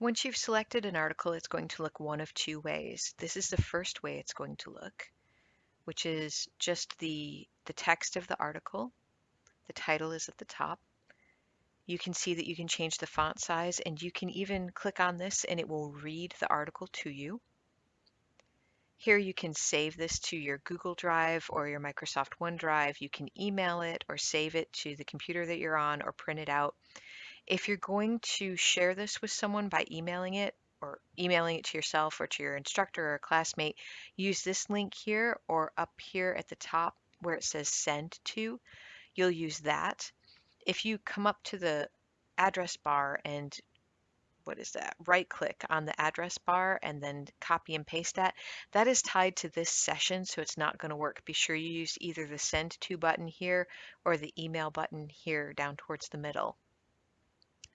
Once you've selected an article, it's going to look one of two ways. This is the first way it's going to look, which is just the, the text of the article. The title is at the top. You can see that you can change the font size and you can even click on this and it will read the article to you. Here you can save this to your Google Drive or your Microsoft OneDrive. You can email it or save it to the computer that you're on or print it out. If you're going to share this with someone by emailing it or emailing it to yourself or to your instructor or classmate, use this link here or up here at the top where it says send to. You'll use that. If you come up to the address bar and what is that? Right click on the address bar and then copy and paste that. That is tied to this session, so it's not going to work. Be sure you use either the send to button here or the email button here down towards the middle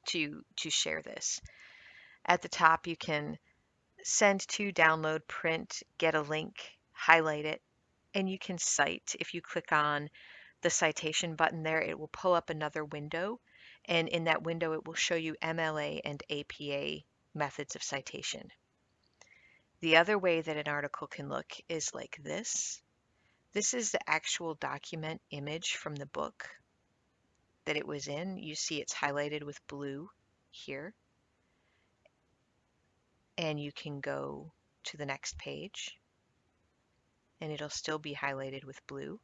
to, to share this. At the top, you can send to, download, print, get a link, highlight it, and you can cite. If you click on the citation button there, it will pull up another window. And in that window, it will show you MLA and APA methods of citation. The other way that an article can look is like this. This is the actual document image from the book that it was in. You see it's highlighted with blue here. And you can go to the next page and it'll still be highlighted with blue.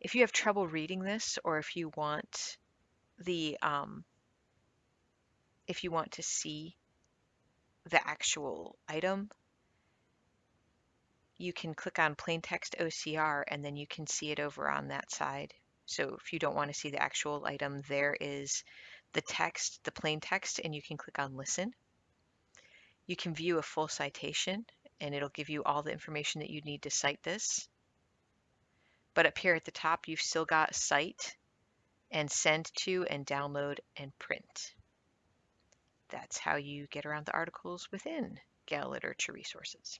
If you have trouble reading this or if you want the um, if you want to see the actual item, you can click on plain text OCR and then you can see it over on that side. So if you don't want to see the actual item, there is the text, the plain text, and you can click on listen. You can view a full citation and it'll give you all the information that you need to cite this. But up here at the top, you've still got cite and send to and download and print. That's how you get around the articles within Gale Literature Resources.